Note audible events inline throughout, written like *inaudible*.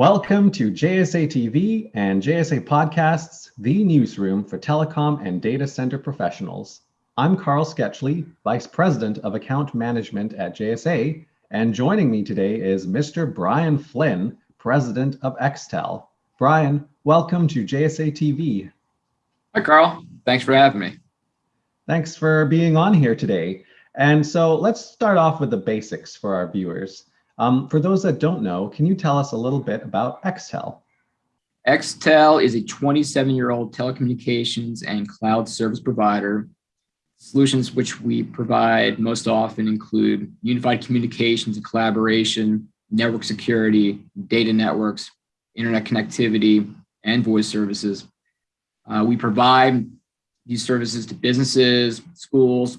Welcome to JSA TV and JSA Podcasts, the newsroom for telecom and data center professionals. I'm Carl Sketchley, Vice President of Account Management at JSA, and joining me today is Mr. Brian Flynn, President of Xtel. Brian, welcome to JSA TV. Hi, Carl. Thanks for having me. Thanks for being on here today. And so let's start off with the basics for our viewers. Um, for those that don't know, can you tell us a little bit about Xtel? Xtel is a 27-year-old telecommunications and cloud service provider. Solutions which we provide most often include unified communications and collaboration, network security, data networks, internet connectivity, and voice services. Uh, we provide these services to businesses, schools,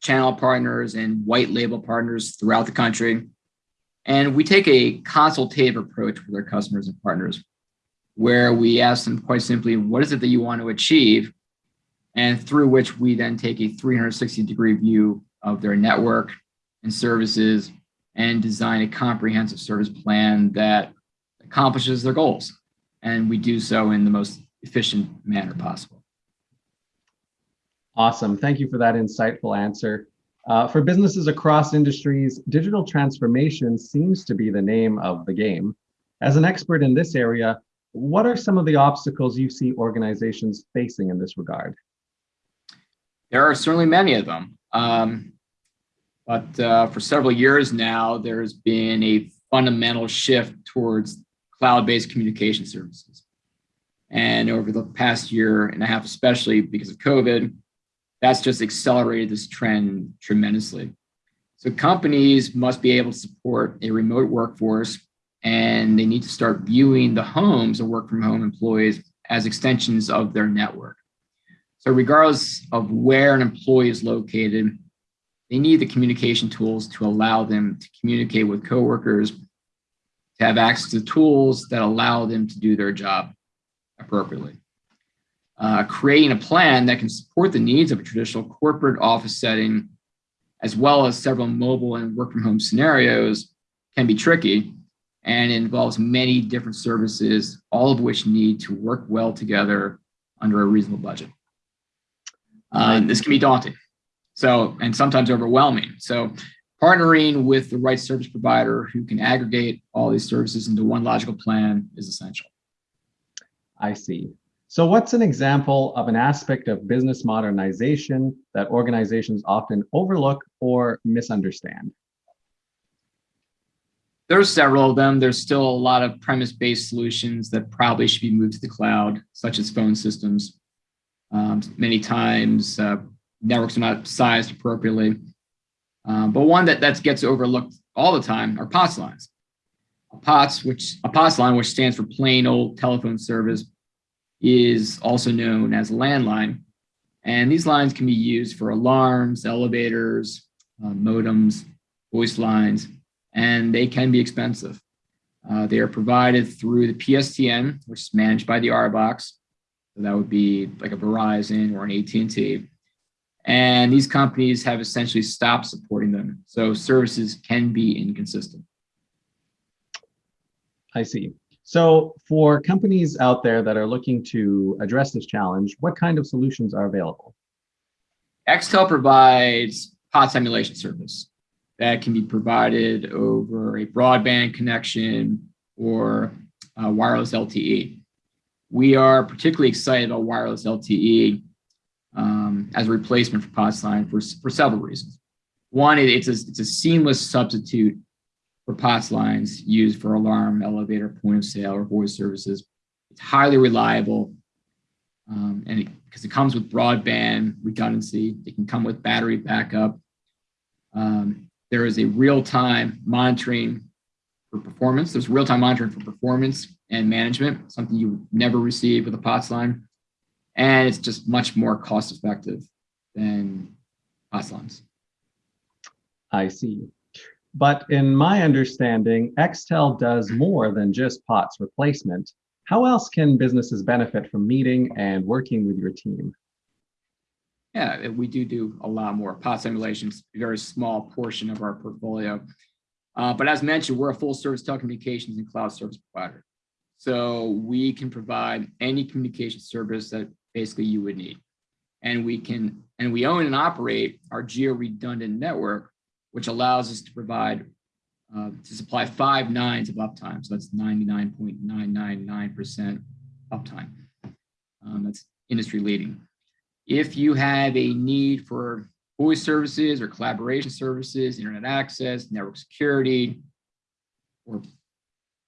channel partners, and white label partners throughout the country. And we take a consultative approach with our customers and partners, where we ask them quite simply, what is it that you want to achieve? And through which we then take a 360 degree view of their network and services and design a comprehensive service plan that accomplishes their goals. And we do so in the most efficient manner possible. Awesome. Thank you for that insightful answer. Uh, for businesses across industries, digital transformation seems to be the name of the game. As an expert in this area, what are some of the obstacles you see organizations facing in this regard? There are certainly many of them. Um, but uh, for several years now, there's been a fundamental shift towards cloud-based communication services. And over the past year and a half, especially because of COVID, that's just accelerated this trend tremendously. So companies must be able to support a remote workforce and they need to start viewing the homes of work from home employees as extensions of their network. So regardless of where an employee is located, they need the communication tools to allow them to communicate with coworkers, to have access to tools that allow them to do their job appropriately uh, creating a plan that can support the needs of a traditional corporate office setting, as well as several mobile and work from home scenarios can be tricky and involves many different services, all of which need to work well together under a reasonable budget. Uh, this can be daunting. So, and sometimes overwhelming. So partnering with the right service provider who can aggregate all these services into one logical plan is essential. I see. So what's an example of an aspect of business modernization that organizations often overlook or misunderstand? There's several of them. There's still a lot of premise-based solutions that probably should be moved to the cloud, such as phone systems. Um, many times, uh, networks are not sized appropriately. Um, but one that, that gets overlooked all the time are POTS lines. A POTS, which a POTS line, which stands for plain old telephone service, is also known as a landline. And these lines can be used for alarms, elevators, uh, modems, voice lines, and they can be expensive. Uh, they are provided through the PSTN, which is managed by the RBOCs. So that would be like a Verizon or an AT&T. And these companies have essentially stopped supporting them. So services can be inconsistent. I see. So for companies out there that are looking to address this challenge, what kind of solutions are available? Xtel provides POTS simulation service that can be provided over a broadband connection or wireless LTE. We are particularly excited about wireless LTE um, as a replacement for POTS line for, for several reasons. One, it's a, it's a seamless substitute for POTS lines used for alarm, elevator, point of sale, or voice services. It's highly reliable, um, and because it, it, comes with broadband redundancy, it can come with battery backup. Um, there is a real-time monitoring for performance. There's real-time monitoring for performance and management, something you never receive with a POTS line. And it's just much more cost-effective than POTS lines. I see. But in my understanding, Xtel does more than just POTS replacement. How else can businesses benefit from meeting and working with your team? Yeah, we do do a lot more. POTS emulations, a very small portion of our portfolio. Uh, but as mentioned, we're a full service telecommunications and cloud service provider. So we can provide any communication service that basically you would need. And we can, and we own and operate our geo-redundant network, which allows us to provide, uh, to supply five nines of uptime. So that's 99.999% uptime. Um, that's industry leading. If you have a need for voice services or collaboration services, internet access, network security, or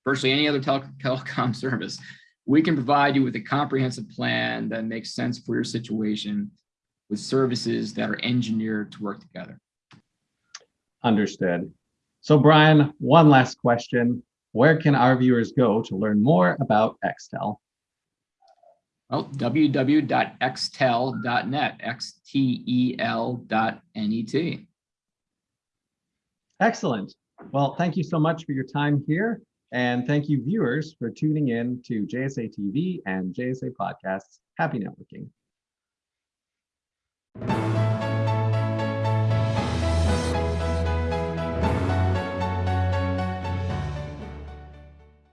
virtually any other tele telecom *laughs* service, we can provide you with a comprehensive plan that makes sense for your situation with services that are engineered to work together. Understood. So Brian, one last question. Where can our viewers go to learn more about Xtel? Well, www.xtel.net, X-T-E-L dot N-E-T. Excellent. Well, thank you so much for your time here. And thank you viewers for tuning in to JSA TV and JSA podcasts. Happy networking.